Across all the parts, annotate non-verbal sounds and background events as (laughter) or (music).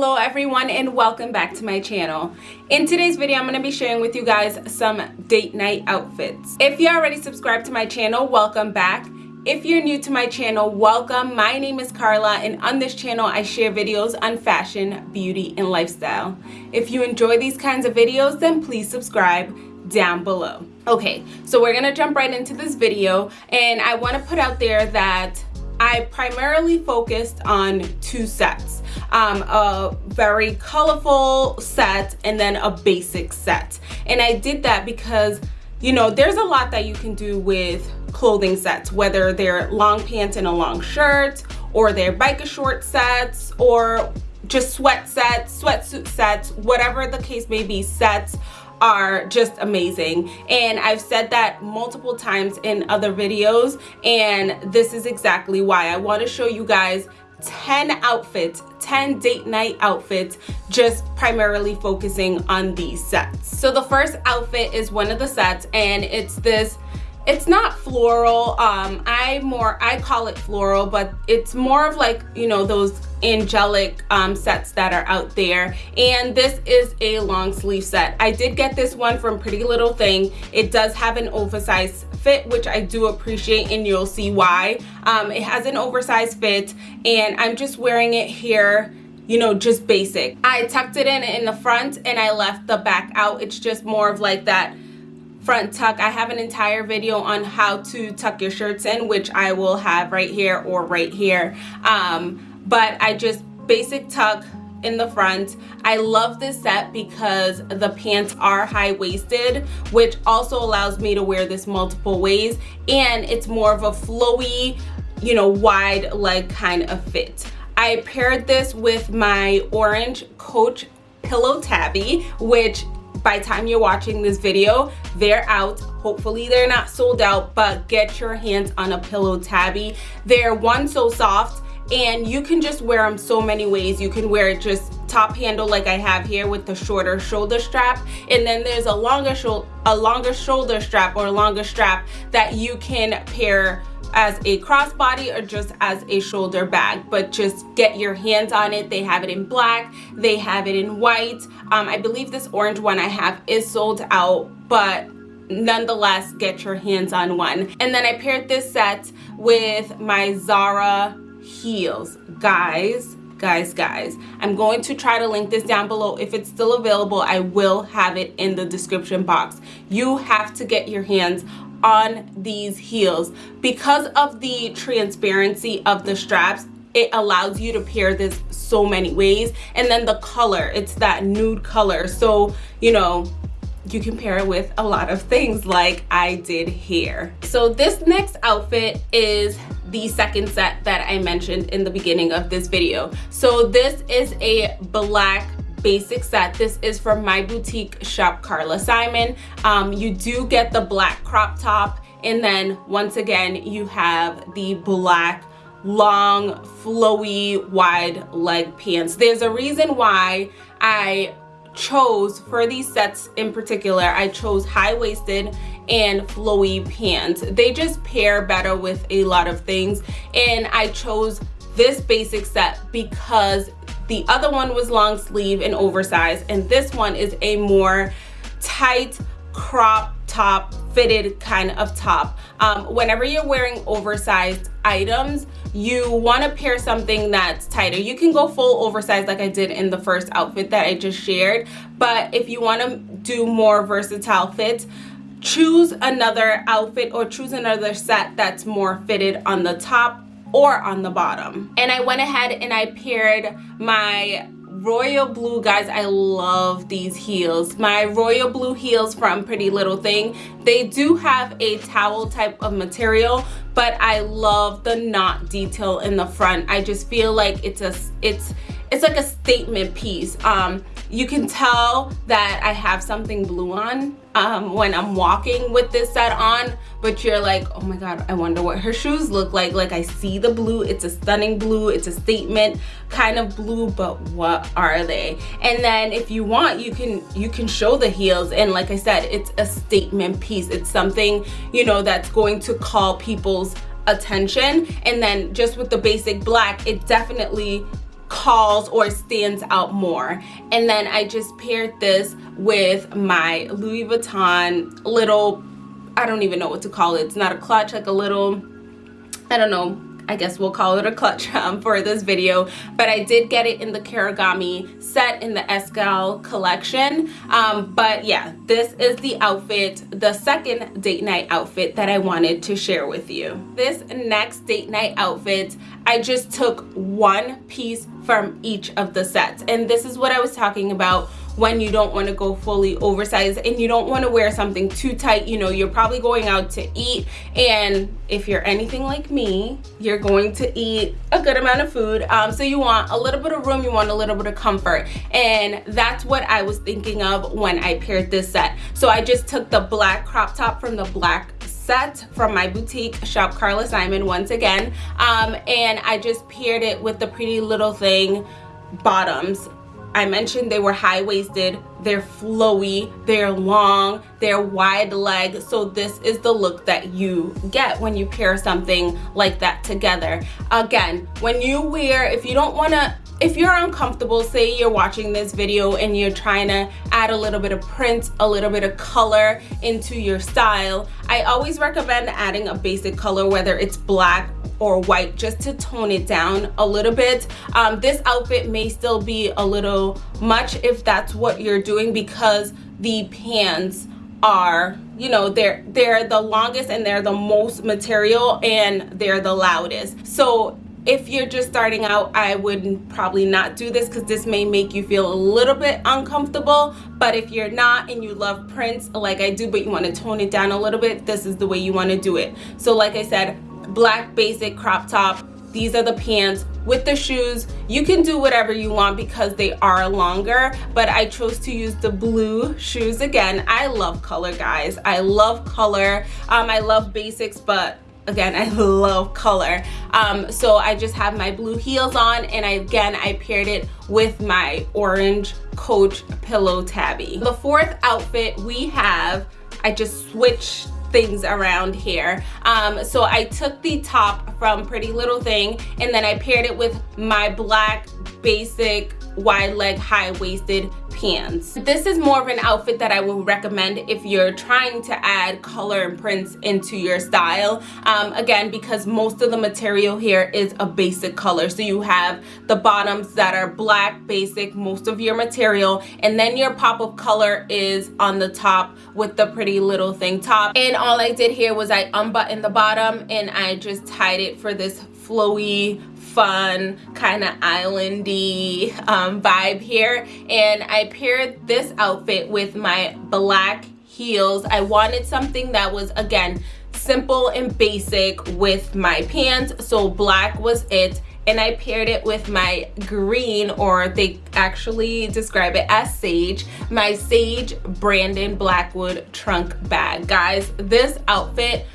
hello everyone and welcome back to my channel. In today's video i'm going to be sharing with you guys some date night outfits. If you already subscribed to my channel welcome back. If you're new to my channel welcome. My name is carla and on this channel i share videos on fashion beauty and lifestyle. If you enjoy these kinds of videos then please subscribe down below. Okay so we're gonna jump right into this video and i want to put out there that I primarily focused on two sets, um, a very colorful set and then a basic set. And I did that because, you know, there's a lot that you can do with clothing sets, whether they're long pants and a long shirt, or they're biker short sets, or just sweat sets, sweatsuit sets, whatever the case may be, sets are just amazing. And I've said that multiple times in other videos and this is exactly why. I want to show you guys 10 outfits 10 date night outfits just primarily focusing on these sets. So the first outfit is one of the sets and it's this it's not floral um i more i call it floral but it's more of like you know those angelic um sets that are out there. And this is a long sleeve set. I did get this one from pretty little thing. It does have an oversized fit which i do appreciate and you'll see why. Um it has an oversized fit and i'm just wearing it here you know just basic. I tucked it in in the front and i left the back out. It's just more of like that front tuck. I have an entire video on how to tuck your shirts in which i will have right here or right here. Um, but i just basic tuck in the front. I love this set because the pants are high-waisted which also allows me to wear this multiple ways. And it's more of a flowy you know wide leg kind of fit. I paired this with my orange coach pillow tabby which by the time you're watching this video they're out. Hopefully they're not sold out but get your hands on a pillow tabby. They're one so soft and you can just wear them so many ways. You can wear it just top handle like I have here with the shorter shoulder strap and then there's a longer shoulder a longer shoulder strap or a longer strap that you can pair as a crossbody or just as a shoulder bag but just get your hands on it. They have it in black they have it in white. Um, i believe this orange one i have is sold out but nonetheless get your hands on one. And then i paired this set with my zara heels. Guys guys guys i'm going to try to link this down below. If it's still available i will have it in the description box. You have to get your hands on these heels because of the transparency of the straps it allows you to pair this so many ways and then the color it's that nude color so you know you can pair it with a lot of things like I did here. So this next outfit is the second set that I mentioned in the beginning of this video. So this is a black basic set this is from my boutique shop carla simon. Um, you do get the black crop top and then once again you have the black long flowy wide leg pants. There's a reason why i chose for these sets in particular i chose high-waisted and flowy pants. They just pair better with a lot of things and i chose this basic set because the other one was long sleeve and oversized, and this one is a more tight crop top fitted kind of top. Um, whenever you're wearing oversized items you want to pair something that's tighter. You can go full oversized like i did in the first outfit that i just shared but if you want to do more versatile fits choose another outfit or choose another set that's more fitted on the top or on the bottom. And I went ahead and I paired my royal blue guys i love these heels. My royal blue heels from pretty little thing. They do have a towel type of material but i love the knot detail in the front. I just feel like it's a it's it's like a statement piece. Um you can tell that I have something blue on um, when I'm walking with this set on but you're like oh my god I wonder what her shoes look like. Like I see the blue it's a stunning blue it's a statement kind of blue but what are they? And then if you want you can you can show the heels. And like I said it's a statement piece. It's something you know that's going to call people's attention. And then just with the basic black it definitely calls or stands out more. And then I just paired this with my Louis Vuitton little I don't even know what to call it. It's not a clutch like a little I don't know I guess we'll call it a clutch (laughs) um, for this video but I did get it in the Kirigami set in the Escale collection. Um, but yeah this is the outfit the second date night outfit that I wanted to share with you. This next date night outfit I just took one piece from each of the sets. And this is what I was talking about when you don't want to go fully oversized and you don't want to wear something too tight you know you're probably going out to eat. And if you're anything like me you're going to eat a good amount of food. Um, so you want a little bit of room you want a little bit of comfort. And that's what I was thinking of when I paired this set. So I just took the black crop top from the black set from my boutique shop Carla Simon once again. Um, and I just paired it with the pretty little thing bottoms I mentioned they were high-waisted, they're flowy, they're long, they're wide leg. So this is the look that you get when you pair something like that together. Again, when you wear, if you don't wanna, if you're uncomfortable, say you're watching this video and you're trying to add a little bit of print, a little bit of color into your style, I always recommend adding a basic color, whether it's black or white just to tone it down a little bit. Um, this outfit may still be a little much if that's what you're doing because the pants are you know they're they're the longest and they're the most material and they're the loudest. So if you're just starting out i would probably not do this because this may make you feel a little bit uncomfortable. But if you're not and you love prints like i do but you want to tone it down a little bit this is the way you want to do it. So like i said black basic crop top. These are the pants with the shoes. You can do whatever you want because they are longer but i chose to use the blue shoes again. I love color guys. I love color. Um i love basics but again (laughs) i love color. Um so i just have my blue heels on and I, again i paired it with my orange coach pillow tabby. The fourth outfit we have i just switched things around here. Um, so I took the top from Pretty Little Thing and then I paired it with my black basic wide leg high-waisted pants. This is more of an outfit that i would recommend if you're trying to add color and prints into your style. Um, again because most of the material here is a basic color. So you have the bottoms that are black basic most of your material and then your pop of color is on the top with the pretty little thing top. And all i did here was i unbuttoned the bottom and i just tied it for this flowy fun kind of islandy um, vibe here. And I paired this outfit with my black heels. I wanted something that was again simple and basic with my pants. So black was it. And I paired it with my green or they actually describe it as sage my sage Brandon Blackwood trunk bag. Guys this outfit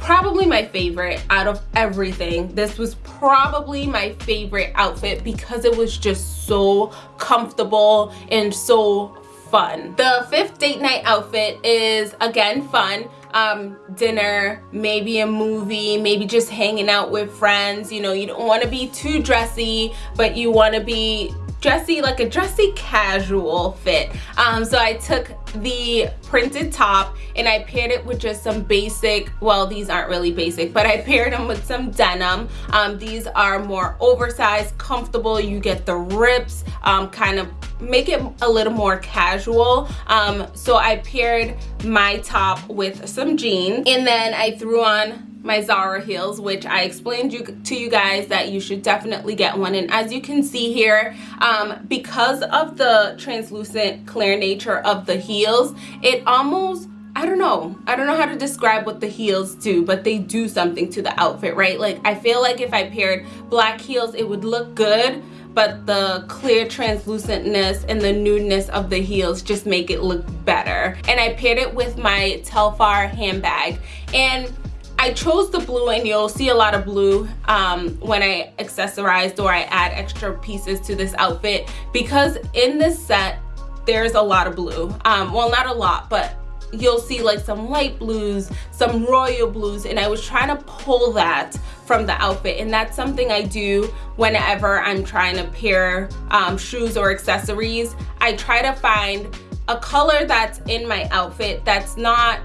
probably my favorite out of everything. This was probably my favorite outfit because it was just so comfortable and so fun. The fifth date night outfit is again fun. Um, dinner maybe a movie maybe just hanging out with friends. You know you don't want to be too dressy but you want to be dressy like a dressy casual fit. Um, so I took the printed top and I paired it with just some basic well these aren't really basic but I paired them with some denim. Um, these are more oversized comfortable. You get the rips um, kind of make it a little more casual. Um, so I paired my top with some jeans and then I threw on my Zara heels which I explained you, to you guys that you should definitely get one and as you can see here um, because of the translucent clear nature of the heels it almost I don't know. I don't know how to describe what the heels do, but they do something to the outfit, right? Like I feel like if I paired black heels, it would look good, but the clear translucentness and the nudeness of the heels just make it look better. And I paired it with my Telfar handbag. And I chose the blue and you'll see a lot of blue um, when I accessorized or I add extra pieces to this outfit. Because in this set there's a lot of blue. Um, well not a lot but you'll see like some light blues, some royal blues, and I was trying to pull that from the outfit. And that's something I do whenever I'm trying to pair um, shoes or accessories. I try to find a color that's in my outfit that's not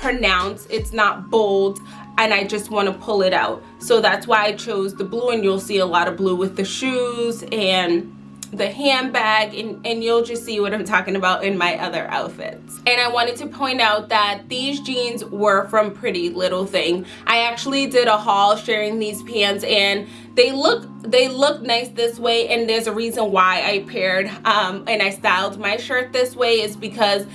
pronounced, it's not bold, and I just want to pull it out. So that's why I chose the blue and you'll see a lot of blue with the shoes and the handbag and, and you'll just see what I'm talking about in my other outfits. And I wanted to point out that these jeans were from Pretty Little Thing. I actually did a haul sharing these pants and they look they look nice this way and there's a reason why I paired um, and I styled my shirt this way is because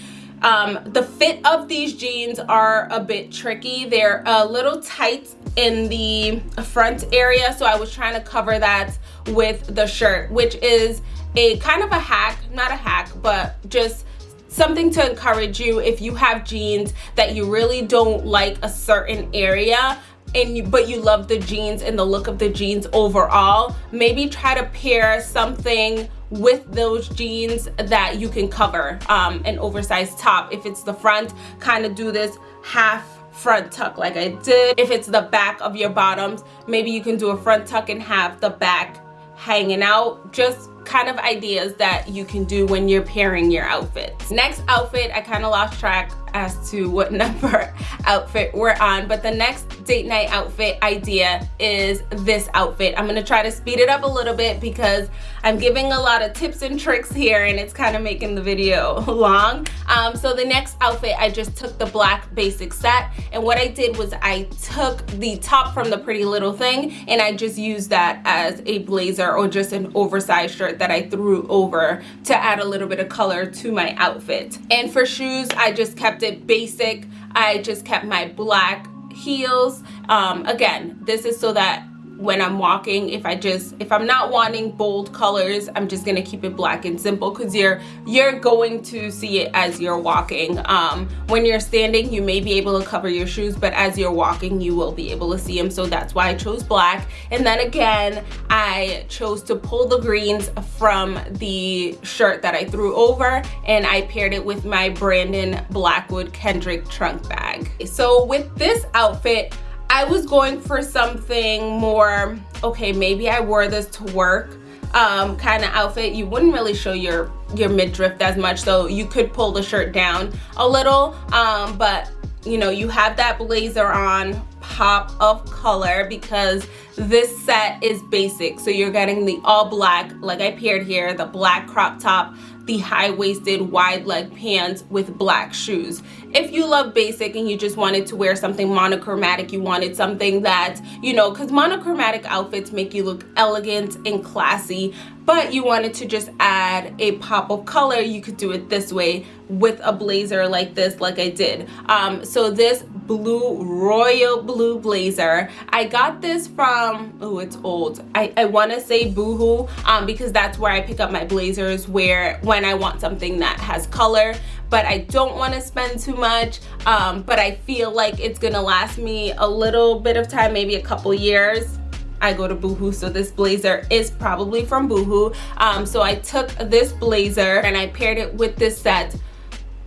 um, the fit of these jeans are a bit tricky. They're a little tight in the front area so I was trying to cover that with the shirt which is a kind of a hack not a hack but just something to encourage you if you have jeans that you really don't like a certain area and you but you love the jeans and the look of the jeans overall maybe try to pair something with those jeans that you can cover um, an oversized top. If it's the front kind of do this half front tuck like I did. If it's the back of your bottoms maybe you can do a front tuck and have the back hanging out. Just kind of ideas that you can do when you're pairing your outfits. Next outfit i kind of lost track as to what (laughs) number outfit we're on but the next date night outfit idea is this outfit. I'm to try to speed it up a little bit because i'm giving a lot of tips and tricks here and it's kind of making the video (laughs) long. Um, so the next outfit i just took the black basic set and what i did was i took the top from the pretty little thing and i just used that as a blazer or just an oversized shirt that i threw over to add a little bit of color to my outfit. And for shoes i just kept it basic. I just kept my black heels. Um, again, this is so that when I'm walking if I just if I'm not wanting bold colors I'm just gonna keep it black and simple because you're you're going to see it as you're walking. Um, when you're standing you may be able to cover your shoes but as you're walking you will be able to see them so that's why I chose black. And then again I chose to pull the greens from the shirt that I threw over and I paired it with my Brandon Blackwood Kendrick trunk bag. So with this outfit I was going for something more, okay, maybe I wore this to work um, kind of outfit. You wouldn't really show your, your midriff as much, so you could pull the shirt down a little, um, but you know, you have that blazer on, pop of color because this set is basic. So you're getting the all black, like I paired here, the black crop top, the high-waisted wide leg pants with black shoes. If you love basic and you just wanted to wear something monochromatic you wanted something that you know because monochromatic outfits make you look elegant and classy but you wanted to just add a pop of color. You could do it this way with a blazer like this like I did. Um, so this blue royal blue blazer I got this from oh it's old. I, I want to say boohoo um, because that's where I pick up my blazers where when I want something that has color but I don't want to spend too much um, but I feel like it's gonna last me a little bit of time maybe a couple years I go to Boohoo so this blazer is probably from Boohoo. Um, so I took this blazer and I paired it with this set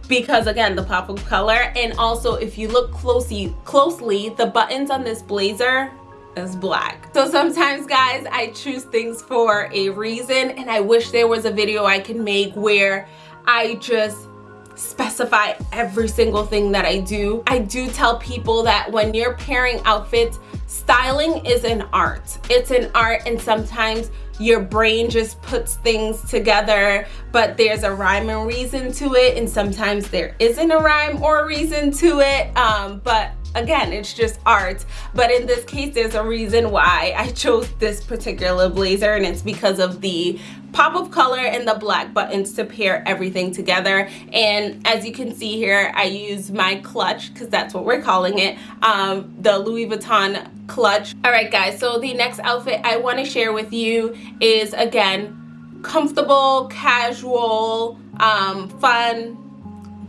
because again the pop of color. And also if you look closely closely the buttons on this blazer is black. So sometimes guys I choose things for a reason and I wish there was a video I can make where I just specify every single thing that I do. I do tell people that when you're pairing outfits, styling is an art. It's an art and sometimes your brain just puts things together but there's a rhyme and reason to it and sometimes there isn't a rhyme or a reason to it um, but again it's just art but in this case there's a reason why I chose this particular blazer and it's because of the pop of color and the black buttons to pair everything together. And as you can see here I use my clutch because that's what we're calling it um, the Louis Vuitton clutch. All right guys so the next outfit I want to share with you is again comfortable casual um, fun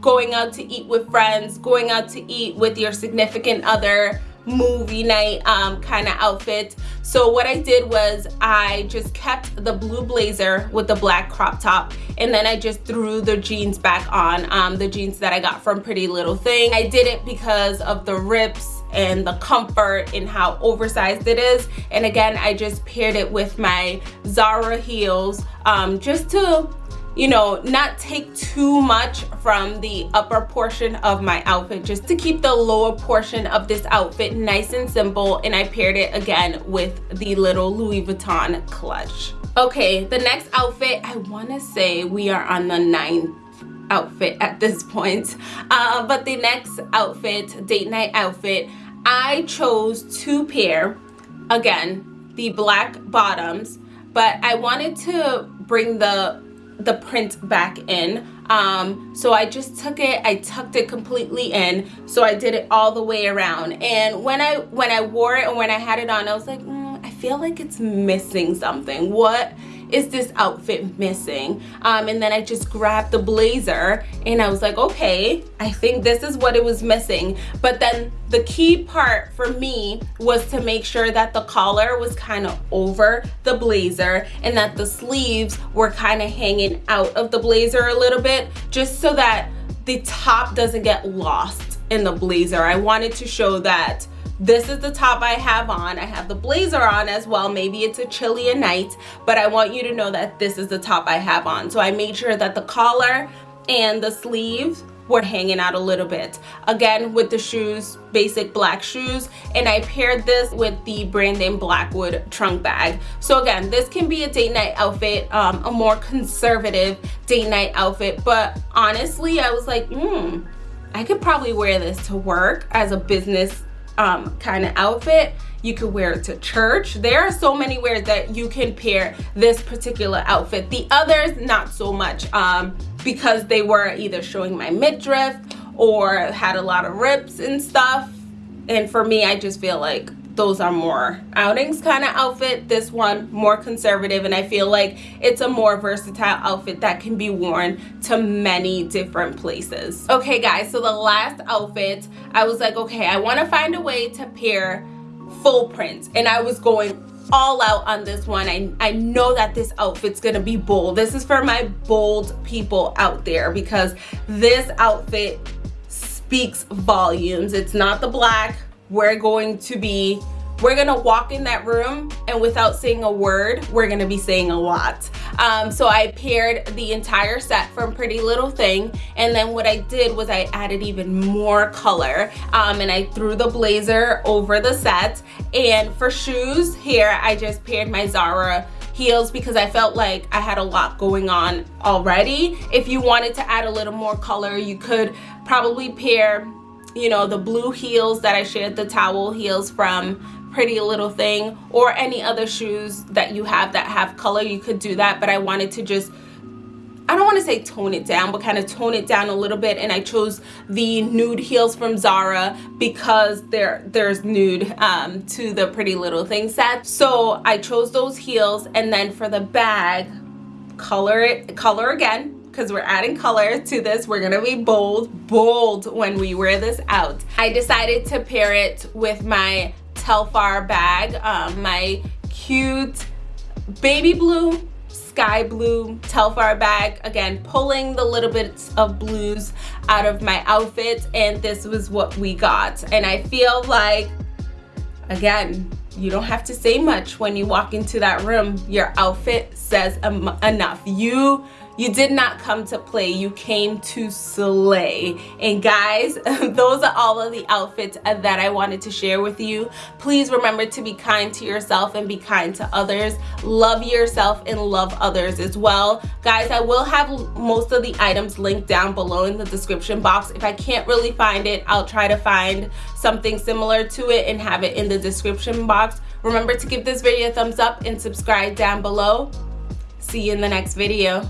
going out to eat with friends going out to eat with your significant other movie night um, kind of outfit. So what I did was I just kept the blue blazer with the black crop top and then I just threw the jeans back on, um, the jeans that I got from Pretty Little Thing. I did it because of the rips and the comfort and how oversized it is. And again, I just paired it with my Zara heels um, just to you know, not take too much from the upper portion of my outfit just to keep the lower portion of this outfit nice and simple. And I paired it again with the little Louis Vuitton clutch. Okay, the next outfit, I want to say we are on the ninth outfit at this point. Uh, but the next outfit, date night outfit, I chose two pair, again, the black bottoms, but I wanted to bring the the print back in. Um so i just took it i tucked it completely in so i did it all the way around. And when i when i wore it and when i had it on i was like mm, i feel like it's missing something. What is this outfit missing? Um, and then I just grabbed the blazer and I was like okay I think this is what it was missing. But then the key part for me was to make sure that the collar was kind of over the blazer and that the sleeves were kind of hanging out of the blazer a little bit just so that the top doesn't get lost in the blazer. I wanted to show that this is the top I have on. I have the blazer on as well. Maybe it's a chilly night, but I want you to know that this is the top I have on. So I made sure that the collar and the sleeves were hanging out a little bit. Again, with the shoes, basic black shoes, and I paired this with the Brandon Blackwood trunk bag. So again, this can be a date night outfit, um, a more conservative date night outfit, but honestly, I was like, hmm, I could probably wear this to work as a business um, kind of outfit. You could wear it to church. There are so many ways that you can pair this particular outfit. The others, not so much um, because they were either showing my midriff or had a lot of rips and stuff. And for me, I just feel like those are more outings kind of outfit. This one more conservative and i feel like it's a more versatile outfit that can be worn to many different places. Okay guys so the last outfit i was like okay i want to find a way to pair full prints and i was going all out on this one. I, I know that this outfit's gonna be bold. This is for my bold people out there because this outfit speaks volumes. It's not the black we're going to be we're gonna walk in that room and without saying a word we're gonna be saying a lot. Um, so I paired the entire set from Pretty Little Thing and then what I did was I added even more color um, and I threw the blazer over the set. And for shoes here I just paired my Zara heels because I felt like I had a lot going on already. If you wanted to add a little more color you could probably pair you know the blue heels that I shared the towel heels from pretty little thing or any other shoes that you have that have color you could do that but I wanted to just I don't want to say tone it down, but kind of tone it down a little bit. And I chose the nude heels from Zara because there there's nude um, to the Pretty Little Thing set. So I chose those heels. And then for the bag, color it, color again because we're adding color to this. We're to be bold, bold when we wear this out. I decided to pair it with my Telfar bag, um, my cute baby blue, sky blue Telfar bag. Again, pulling the little bits of blues out of my outfit and this was what we got. And I feel like, again, you don't have to say much when you walk into that room. Your outfit says enough. You you did not come to play, you came to slay. And guys, (laughs) those are all of the outfits that I wanted to share with you. Please remember to be kind to yourself and be kind to others. Love yourself and love others as well. Guys, I will have most of the items linked down below in the description box. If I can't really find it, I'll try to find something similar to it and have it in the description box. Remember to give this video a thumbs up and subscribe down below. See you in the next video.